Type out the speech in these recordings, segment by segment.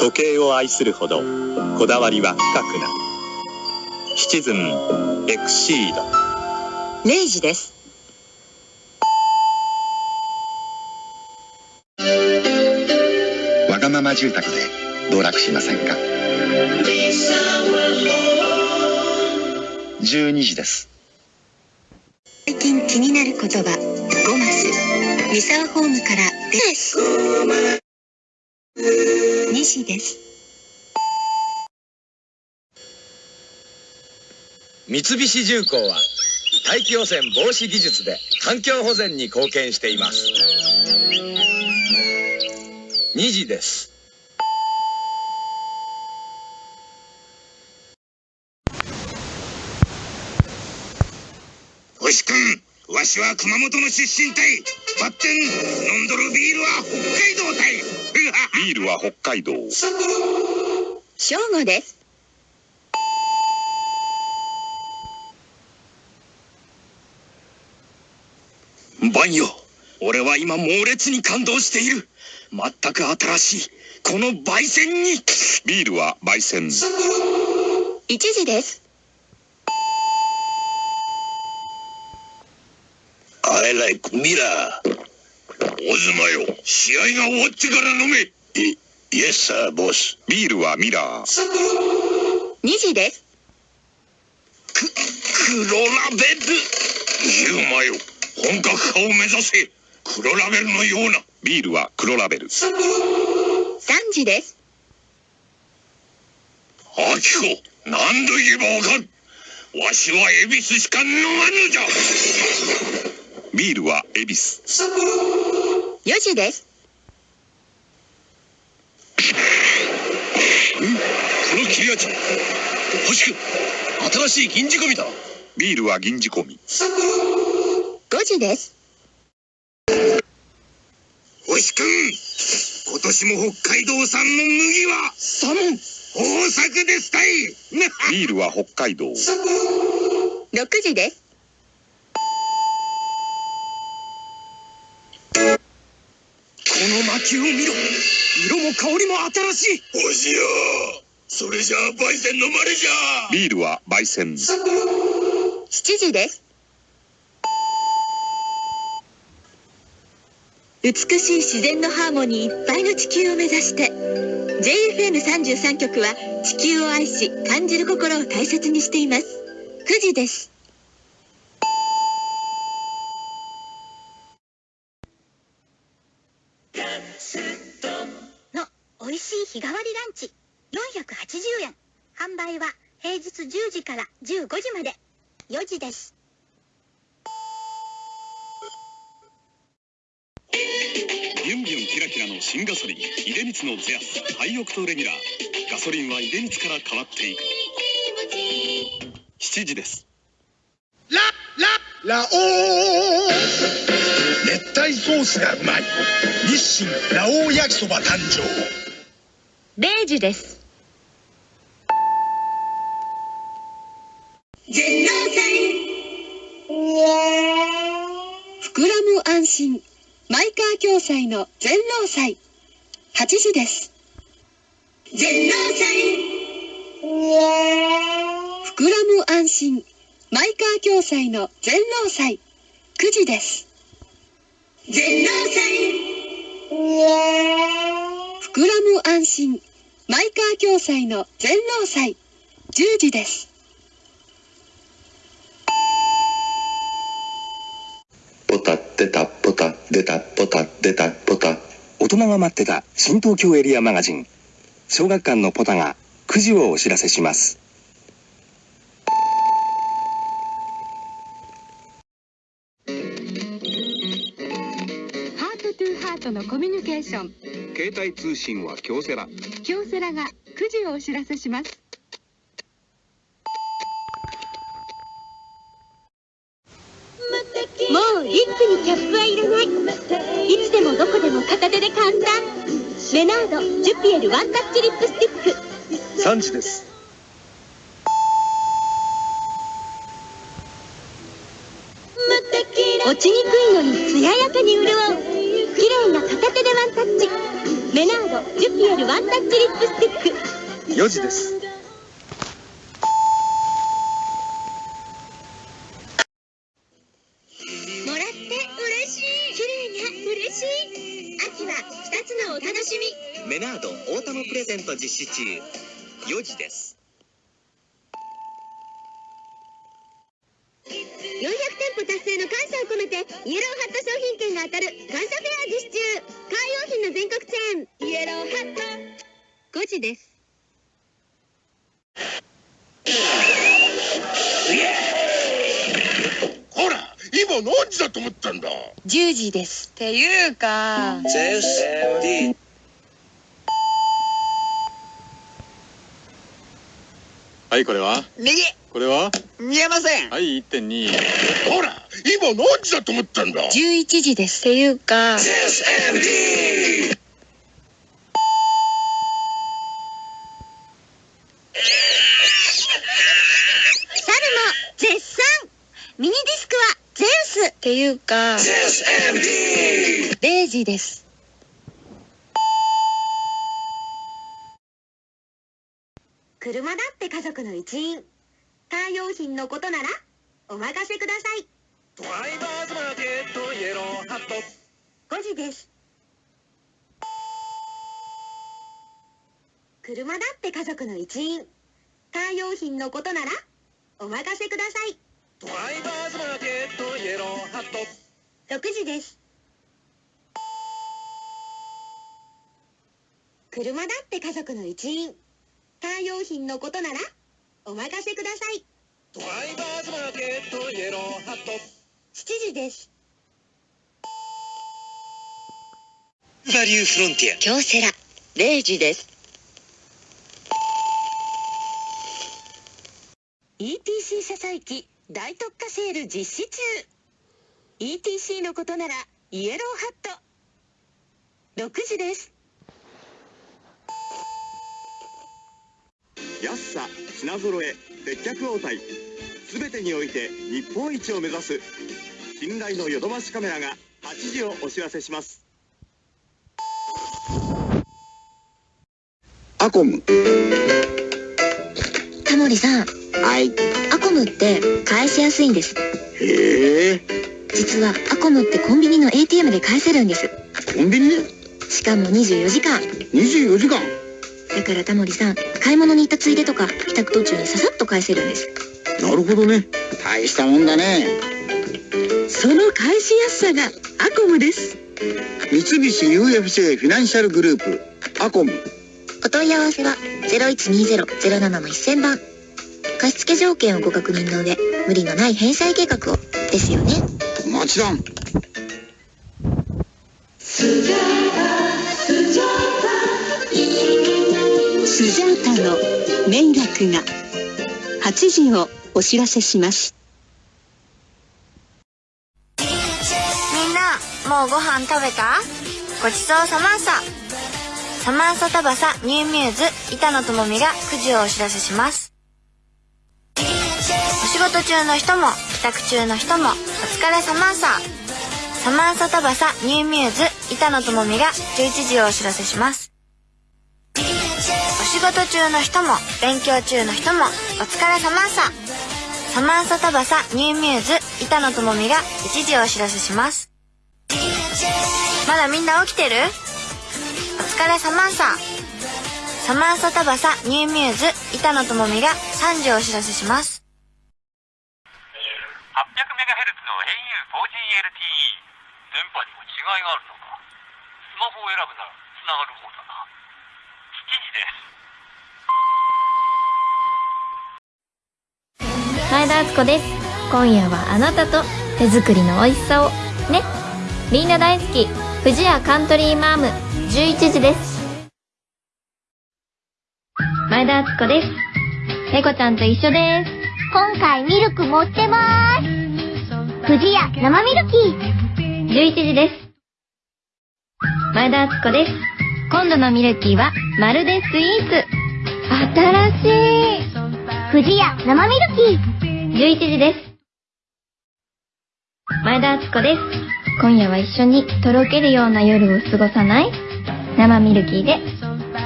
時計を愛するほどこだわりは深くなる。シチズンエクシード。0時です。わがまま住宅で道楽しませんか？12時です。最近気になる言葉5マス三沢ホームからです2時です。三菱重工は大気汚染防止技術で環境保全に貢献しています。2時です。星君わしは熊本の出身隊バッテン飲んどるビールは北海道隊ビールは北海道。正午です。バンよ。俺は今猛烈に感動している。全く新しい。この焙煎に。ビールは焙煎。1時です。アイライクミラーオズマよ試合が終わってから飲め。イイエスサーボスビールはミラー。2時です。ク黒ラベル。ユーマよ。本格化を目指せ。黒ラベルのような。ビールは黒ラベル。3時です。アキコ何度言えばわかる。わしは恵比寿しか飲まぬじゃ。ビールは恵比寿。4時です。この切れ味。星君新しい銀仕込みだ。ビールは銀仕込み。5時です。星君今年も北海道産の麦は。サモン豊作ですたい。ビールは北海道。6時ですの薪を見ろ。色も香りも新しい。星よ。それじゃあ焙煎のまれじゃ。ビールは焙煎。7時です。美しい自然のハーモニーいっぱいの地球を目指して。JFN33 局は地球を愛し感じる心を大切にしています。9時です販売は平日10時から15時まで。4時です。ビュンビュンキラキラの新ガソリン出光のゼアスハイオクトレギュラー。ガソリンは出光から変わっていく。7時です。ラララオー。熱帯ソースがうまい。日清ラオウ焼きそば誕生。0時ですむ安心マイカー共済の全農祭8時です。全農膨らむ安心。マイカー共済の全農祭9時です。全農膨らむ安心。マイカー共済の全農祭10時ですポタ出たポタ出たポタ出たポタ大人が待ってた新東京エリアマガジン小学館のポタが9時をお知らせしますハートトゥーハートのコミュニケーション携帯通信は京セラ京セラが9時をお知らせしますもうリップにキャップはいらない。いつでもどこでも片手で簡単。レナードジュピエルワンタッチリップスティック。3時です。落ちにくいのに艶やかに潤う。綺麗な片手でワンタッチ。メナードジュピエルワンタッチリップスティック。4時ですゼント実施中4時です。400店舗達成の感謝を込めてイエローハット商品券が当たる感謝フェア実施中。カー用品の全国チェーンイエローハット5時です。ほら今何時だと思ったんだ？10時です。っていうかゼウス MD はい、これは？右。これは？見えません。はい、1.2。ほら今何時だと思ったんだ？11時ですっていうか。猿も絶賛。ミニディスクはゼウスっていうか。0時です車だって家族の一員。カー用品のことならお任せください。ドライバーズマーケットイエローハット。5時です。車だって家族の一員。カー用品のことならお任せください。ドライバーズマーケットイエローハット。6時です。車だって家族の一員カー用品のことならお任せください。ドライバーズマーケットイエローハット。7時です。バリューフロンティア。京セラ0時です。ETC 車載機大特価セール実施中。ETC のことならイエローハット。6時です安さ品揃え接客応対すべてにおいて日本一を目指す信頼のヨドバシカメラが8時をお知らせします。アコム。タモリさん。はい。アコムって返しやすいんです。へえ。実はアコムってコンビニの ATM で返せるんです。コンビニ？でしかも24時間。24時間？だからタモリさん買い物に行ったついでとか帰宅途中にささっと返せるんです。なるほどね。大したもんだね。その返しやすさがアコムです。三菱 UFJ フィナンシャルグループアコム。お問い合わせは0120-07の1000番。貸付条件をご確認の上無理のない返済計画を。ですよね。もちろんの迷惑が。8時をお知らせします。みんなもうご飯食べた？ごちそうさまさ。サマンサタバサニューミューズ板野友美が9時をお知らせします。お仕事中の人も帰宅中の人もお疲れさまさ。ササマンサタバサニューミューズ板野友美が11時をお知らせします。仕事中の人も勉強中の人もお疲れさまさ。サマンサタバサニューミューズ板野友美が1時お知らせします。まだみんな起きてる？お疲れさまさ。サマンサタバサニューミューズ板野友美が3時お知らせします。800MHz の au4GLTE 電波にも違いがあるのか。スマホを選ぶならつながる方だな。7時です。前田敦子です。今夜はあなたと手作りの美味しさをね。みんな大好き。富士屋カントリーマーム。11時です。前田敦子です。ペコちゃんと一緒です。今回ミルク持ってまーす。富士屋生ミルキー。11時です。前田敦子です。今度のミルキーはまるでスイーツ。新しい。富士屋生ミルキー11時です。前田敦子です。今夜は一緒にとろけるような夜を過ごさない？生ミルキーで。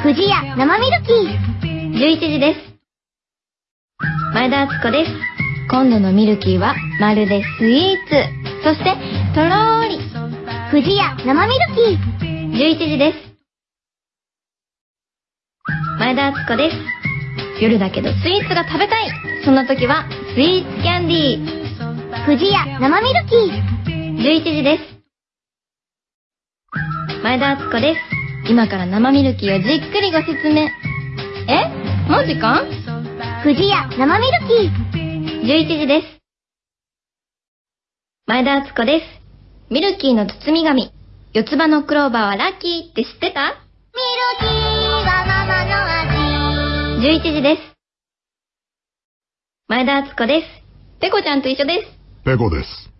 富士屋生ミルキー。11時です。前田敦子です。今度のミルキーはまるでスイーツ。そしてとろーり。富士屋生ミルキー。11時です。前田敦子です。夜だけどスイーツが食べたい。そんな時はスイーツキャンディー。富士屋生ミルキー。11時です。前田敦子です。今から生ミルキーをじっくりご説明。え？もう時間？屋生ミルキー。11時です。前田敦子です。ミルキーの包み紙。四つ葉のクローバーはラッキーって知ってた？ミルキーはママの味。11時です前田敦子です。ペコちゃんと一緒です。ペコです。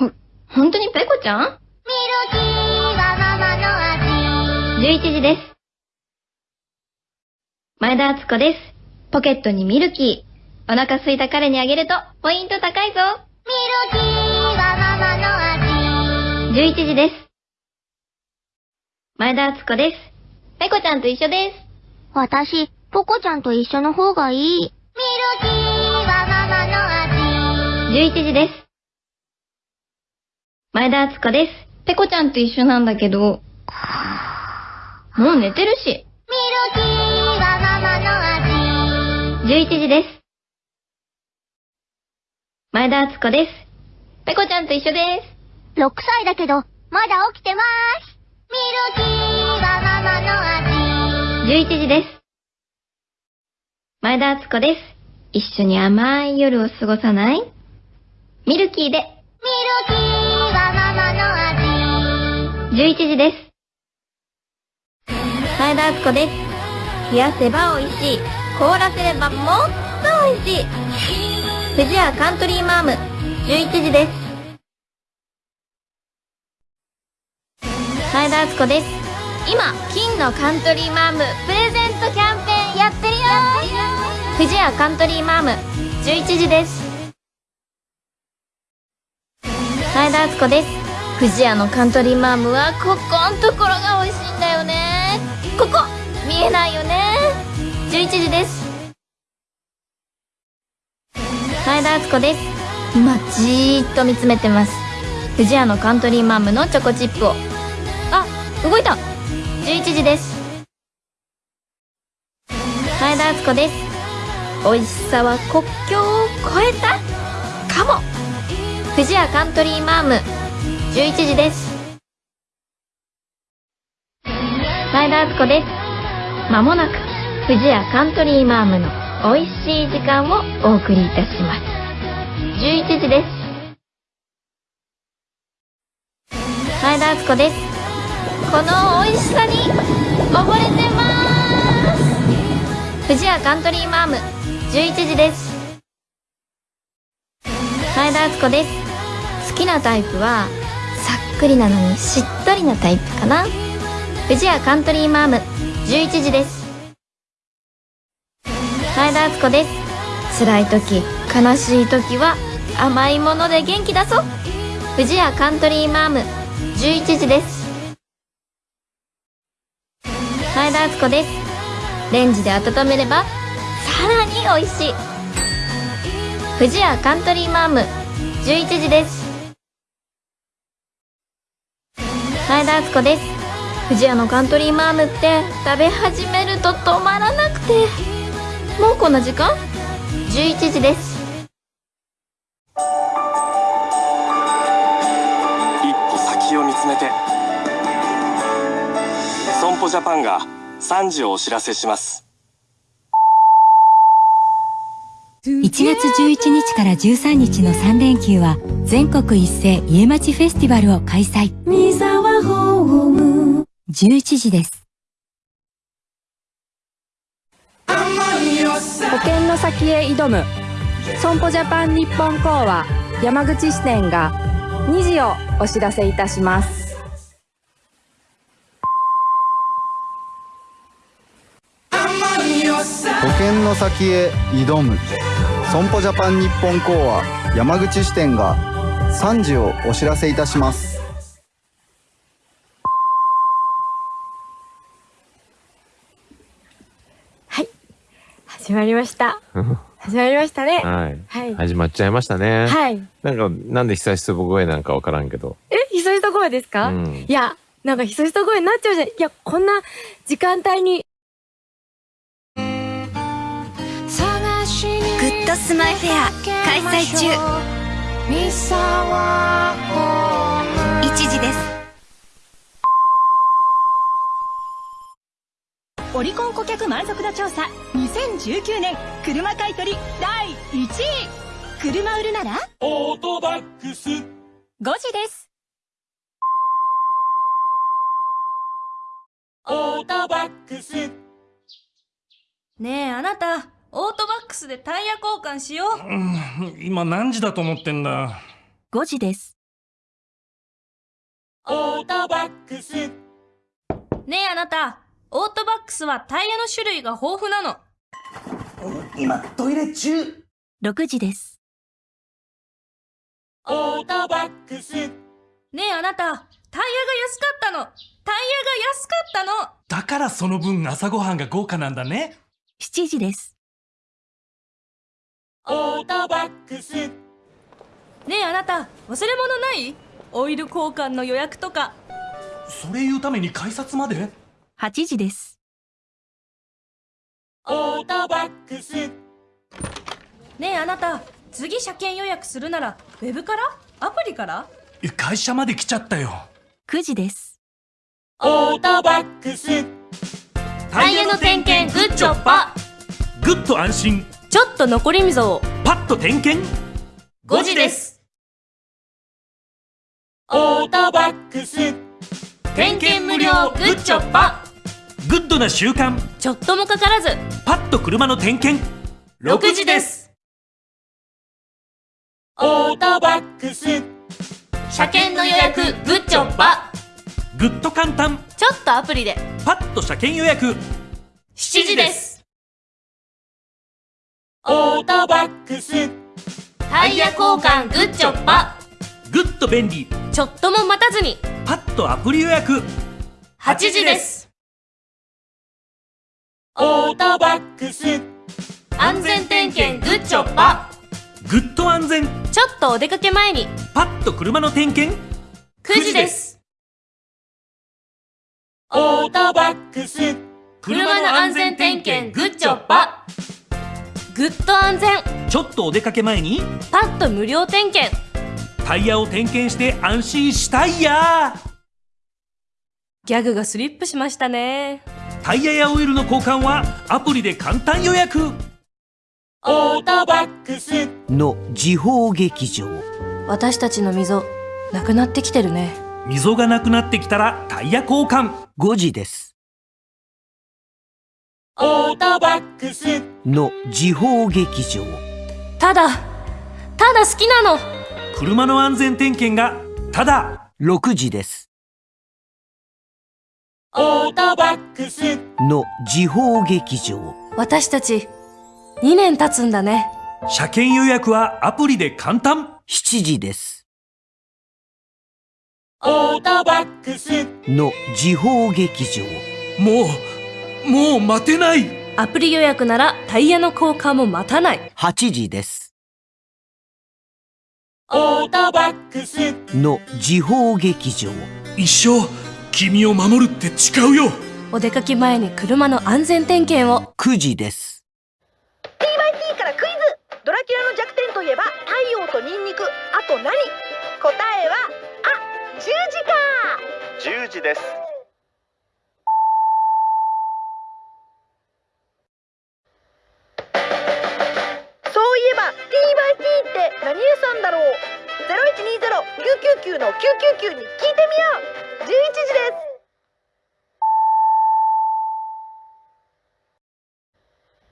ほ、本当にペコちゃん？ミルキーはママの味。11時です。前田敦子です。ポケットにミルキー。お腹空いた彼にあげるとポイント高いぞ。ミルキーはママの味。11時です。前田敦子です。ペコちゃんと一緒です。私、ポコちゃんと一緒の方がいい。ミルキー11時です。前田敦子です。ペコちゃんと一緒なんだけど。もう寝てるし。ミルキーはママの味。11時です。前田敦子です。ペコちゃんと一緒です。6歳だけど、まだ起きてまーす。ミルキーはママの味。11時です。前田敦子です。一緒に甘い夜を過ごさない？ミルキーで。ミルキーはママの味。11時です。前田敦子です。冷やせば美味しい。凍らせればもっと美味しい。富士屋カントリーマーム。11時です。前田敦子です。今金のカントリーマーム。プレゼントキャンペーンやってるよ。富士屋カントリーマーム。11時です前田敦子です。富士屋のカントリーマームはここんところが美味しいんだよね。ここ見えないよね。11時です。前田敦子です。今じーっと見つめてます。富士屋のカントリーマームのチョコチップを。あ動いた。11時です。前田敦子です。美味しさは国境を越えたかも。富士屋カントリーマーム。11時です。前田敦子です。まもなく富士屋カントリーマームの美味しい時間をお送りいたします。11時です。前田敦子です。この美味しさに溺れてます。富士屋カントリーマーム。11時です。前田敦子です。好きなタイプはさっくりなのにしっとりなタイプかな。富士屋カントリーマーム11時です。前田敦子です。辛い時悲しい時は甘いもので元気出そう。富士屋カントリーマーム11時です。前田敦子です。レンジで温めればさらに美味しい。富士屋カントリーマーム11時です。前田敦子です。富士屋のカントリーマームって食べ始めると止まらなくて。もうこんな時間 ?11 時です。一歩先を見つめて。損保ジャパンが3時をお知らせします。1月11日から13日の3連休は全国一斉家町フェスティバルを開催ホーム。11時です。保険の先へ挑む。損保ジャパン日本講和山口支店が2時をお知らせいたします。保険の先へ挑む。損保ジャパン日本講和山口支店が3時をお知らせいたします始まりました。始まりましたね。はい。はい。始まっちゃいましたね。はい。なんか、なんで久しぶり声なんかわからんけど。え、ひそひそ声ですか、うんいや、なんかひそひそ声になっちゃうじゃん。いや、こんな時間帯に。グッドスマイフェア開催中1時ですオリコン顧客満足度調査2019年車買取第1位。車売るなら？オートバックス。5時です。オートバックス。ねえあなたオートバックスでタイヤ交換しよう。うん今何時だと思ってんだ？5時です。オートバックス。ねえあなたオートバックスはタイヤの種類が豊富なの。今トイレ中。6時です。オートバックス。ねえあなたタイヤが安かったの。タイヤが安かったの。だからその分朝ごはんが豪華なんだね。7時です。オートバックス。ねえあなた忘れ物ない？オイル交換の予約とか。それ言うために改札まで？8時です。オートバックス。ねえあなた次車検予約するならウェブから？アプリから？え会社まで来ちゃったよ。9時です。オートバックス。タイヤの点検グッチョッパ。ぐっと安心。ちょっと残り溝を。パッと点検。5時です。オートバックス。点検無料グッチョッパグッドな習慣。ちょっともかからず。パッと車の点検。6時です。オートバックス。車検の予約グッチョッパぐっと簡単。ちょっとアプリで。パッと車検予約。7時です。オートバックス。タイヤ交換グッチョッパぐっと便利。ちょっとも待たずに。パッとアプリ予約。8時ですトバックス。安全点検グッチョッパ。ぐっと安全。ちょっとお出かけ前に。パッと車の点検。9時です。オートバックス。車の安全点検グッチョッパ。ぐっと安全。ちょっとお出かけ前に。パッと無料点検。タイヤを点検して安心したいや。ギャグがスリップしましたねタイヤやオイルの交換はアプリで簡単予約。オートバックス。の時報劇場。私たちの溝なくなってきてるね。溝がなくなってきたらタイヤ交換。5時です。オートバックス。の時報劇場。ただただ好きなの。車の安全点検がただ。6時ですオートバックス。の時報劇場。私たち2年経つんだね。車検予約はアプリで簡単。7時です。オートバックス。の時報劇場。もうもう待てない。アプリ予約ならタイヤの交換も待たない。8時です。オートバックス。の時報劇場。一生君を守るって誓うよ。お出かけ前に車の安全点検を。9時です。TYT からクイズ。ドラキュラの弱点といえば太陽とニンニク。あと何？答えはあ十字か。10時です。そういえば TYT って何屋さんだろう？0120-999の999に聞いてみよう11時です。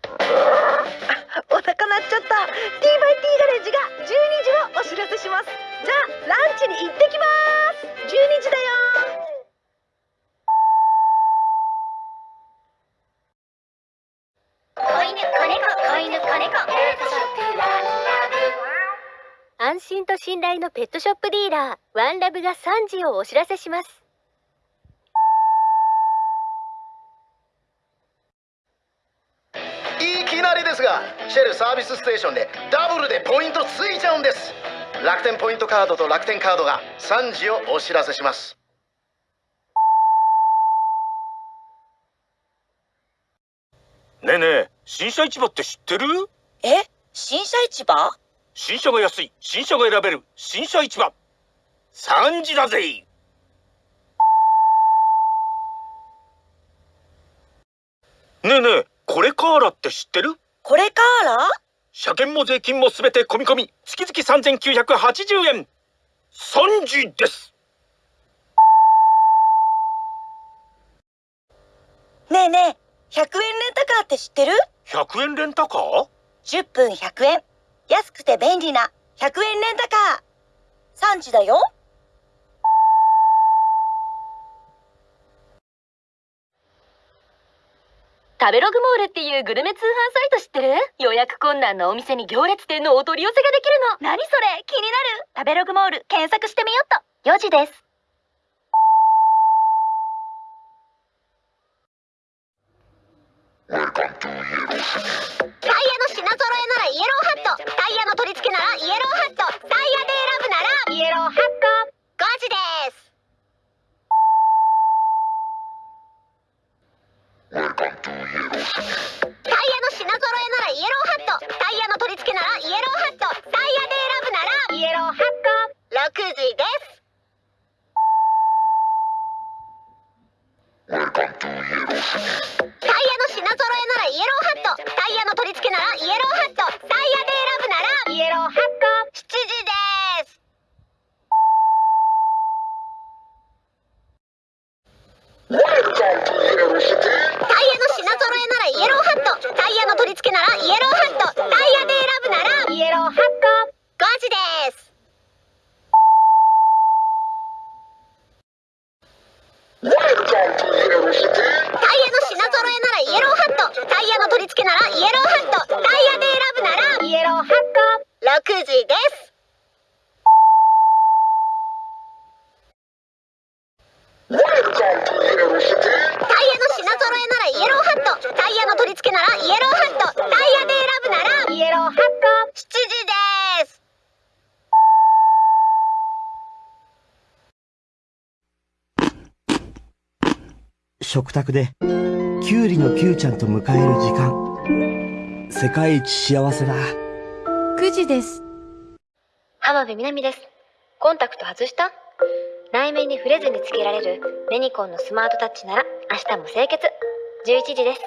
あお腹鳴っちゃった。TYT ガレージが12時をお知らせします。じゃあランチに行ってきます。12時だよ。子犬子猫子犬子猫。安心と信頼のペットショップディーラーワンラブが3時をお知らせしますきななりですがシェルサービスステーションでダブルでポイントついちゃうんです。楽天ポイントカードと楽天カードが3時をお知らせします。ねえねえ新車市場って知ってる？え新車市場？新車が安い新車が選べる新車市場。3時だぜねえねえこれカーラって知ってる？これカーラ車検も税金もすべて込み込み月々3980円。3時です。ねえねえ100円レンタカーって知ってる？100円レンタカー ?10 分100円。安くて便利な100円レンタカー。3時だよ食べログモールっていうグルメ通販サイト知ってる？予約困難なお店に行列店のお取り寄せができるの。何それ？気になる？食べログモール検索してみよっと。4時です。タイヤの品揃えならイエローハット。タイヤの取り付けならイエローハット。タイヤで選ぶならイエローハット。5時です。タイヤの品揃えならイエローハット。タイヤの取り付けならイエローハット。タイヤ品揃えならイエローハットタイヤの取り付けならイエローハットタイヤで選ぶならイエローハット7時です食卓でキュウリのキュウちゃんと迎える時間。世界一幸せだ。9時です。浜辺美波です。コンタクト外した？内面に触れずにつけられるメニコンのスマートタッチなら明日も清潔。11時です。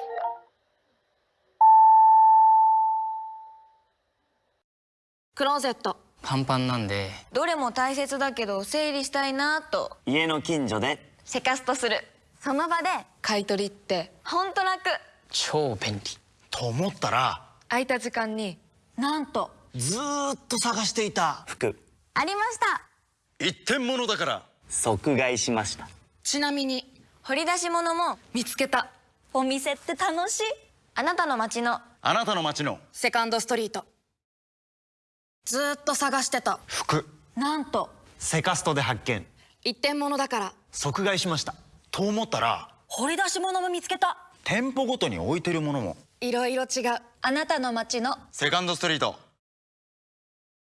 クローゼット。パンパンなんで。どれも大切だけど整理したいなと。家の近所で。セカストする。その場で。買い取りって。ほんと楽。超便利。と思ったら。空いた時間に。なんと。ずーっと探していた。服。ありました。一点物だから即買いしました。ちなみに掘り出し物も見つけた。お店って楽しい。あなたの街のあなたの街のセカンドストリート。ずーっと探してた。服。なんと。セカストで発見。一点物だから。即買いしました。と思ったら掘り出し物も見つけた。店舗ごとに置いてるものも。いろいろ違う。あなたの街のセカンドストリート。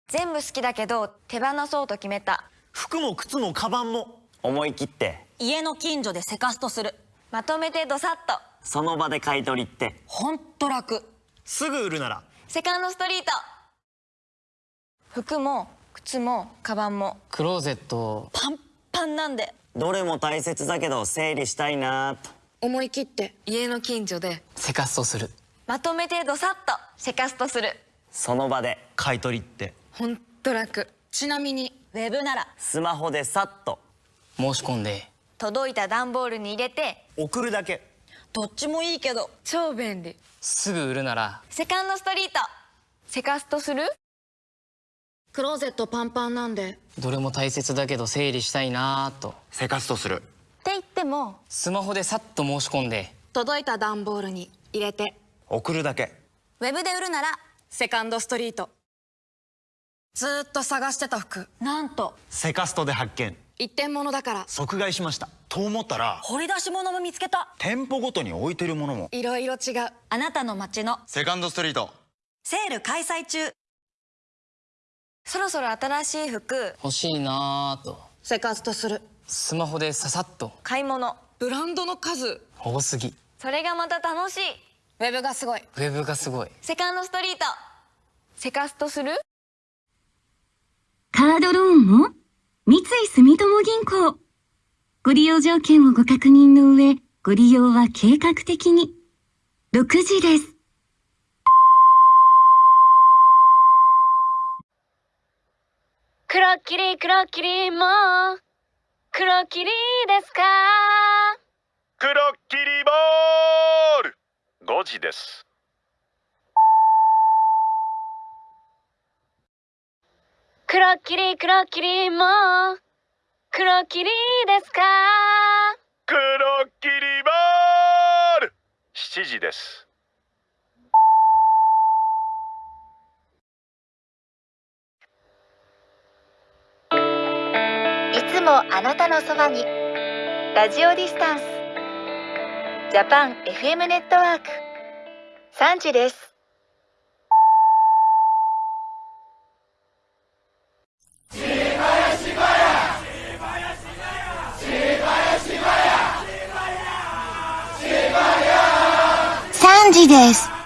全部好きだけど手放そうと決めた服も靴もカバンも。思い切って。家の近所でセカストする。まとめてドサッと。その場で買い取りって。ほんと楽。すぐ売るなら。セカンドストリート。服も靴もカバンも。クローゼットパンパンなんで。どれも大切だけど整理したいなと。思い切って。家の近所でセカストする。まとめてドサッとセカストする。その場で。買い取りって。ほんと楽。ちなみにウェブなら。スマホでさっと。申し込んで。届いた段ボールに入れて。送るだけ。どっちもいいけど。超便利。すぐ売るなら。セカンドストリート。セカストする？クローゼットパンパンなんで。どれも大切だけど整理したいなーと。セカストする。って言っても。スマホでさっと申し込んで。届いた段ボールに入れて。送るだけ。ウェブで売るなら。セカンドストリートずーっと探してた服。なんと。セカストで発見。一点物だから。即買いしました。と思ったら掘り出し物も見つけた。店舗ごとに置いてるものも。いろいろ違う。あなたの街の。セカンドストリート。セール開催中。そろそろ新しい服。欲しいなぁと。セカストする。スマホでささっと。買い物。ブランドの数。多すぎ。それがまた楽しい。ウェブがすごい。ウェブがすごい。セカンドストリート。セカストする？カードローンも三井住友銀行。ご利用条件をご確認の上、ご利用は計画的に。6時です。黒霧黒霧もう黒霧ですか黒霧ボール5時です黒霧黒霧も。う黒霧ですか？黒霧ボール。7時です。いつもあなたのそばに。ラジオディスタンス。ジャパン FM ネットワーク。3時です3時です。